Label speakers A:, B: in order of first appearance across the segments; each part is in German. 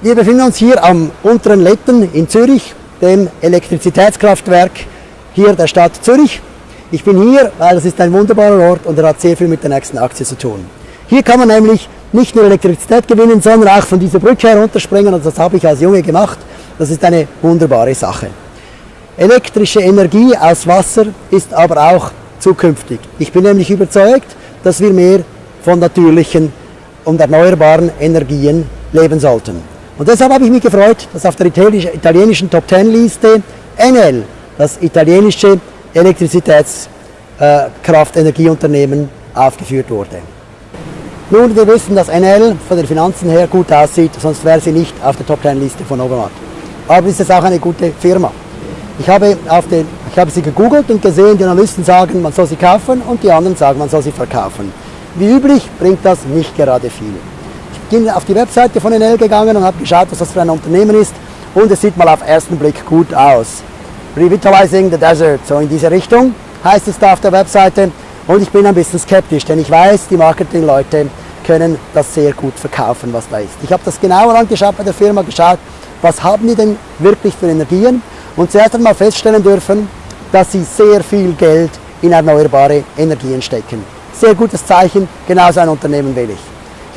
A: Wir befinden uns hier am unteren Letten in Zürich, dem Elektrizitätskraftwerk hier der Stadt Zürich. Ich bin hier, weil es ist ein wunderbarer Ort und er hat sehr viel mit der nächsten Aktie zu tun. Hier kann man nämlich nicht nur Elektrizität gewinnen, sondern auch von dieser Brücke herunterspringen und das habe ich als Junge gemacht. Das ist eine wunderbare Sache. Elektrische Energie aus Wasser ist aber auch zukünftig. Ich bin nämlich überzeugt, dass wir mehr von natürlichen und erneuerbaren Energien leben sollten. Und deshalb habe ich mich gefreut, dass auf der italienischen Top Ten Liste Enel, das italienische Elektrizitätskraftenergieunternehmen, aufgeführt wurde. Nun, wir wissen, dass Enel von den Finanzen her gut aussieht, sonst wäre sie nicht auf der Top Ten Liste von Obermatt. Aber es ist auch eine gute Firma. Ich habe, den, ich habe sie gegoogelt und gesehen, die Analysten sagen, man soll sie kaufen und die anderen sagen, man soll sie verkaufen. Wie üblich bringt das nicht gerade viel. Ich bin auf die Webseite von Enel gegangen und habe geschaut, was das für ein Unternehmen ist und es sieht mal auf ersten Blick gut aus. Revitalizing the Desert, so in diese Richtung heißt es da auf der Webseite und ich bin ein bisschen skeptisch, denn ich weiß, die Marketingleute können das sehr gut verkaufen, was da ist. Ich habe das genauer angeschaut bei der Firma, geschaut, was haben die denn wirklich für Energien und zuerst einmal feststellen dürfen, dass sie sehr viel Geld in erneuerbare Energien stecken. Sehr gutes Zeichen, genau so ein Unternehmen will ich.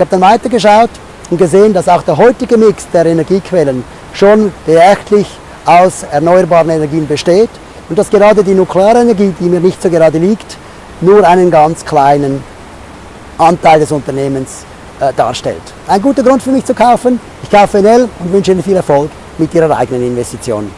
A: Ich habe dann weitergeschaut und gesehen, dass auch der heutige Mix der Energiequellen schon beachtlich aus erneuerbaren Energien besteht und dass gerade die Nuklearenergie, die mir nicht so gerade liegt, nur einen ganz kleinen Anteil des Unternehmens äh, darstellt. Ein guter Grund für mich zu kaufen. Ich kaufe NL und wünsche Ihnen viel Erfolg mit Ihrer eigenen Investition.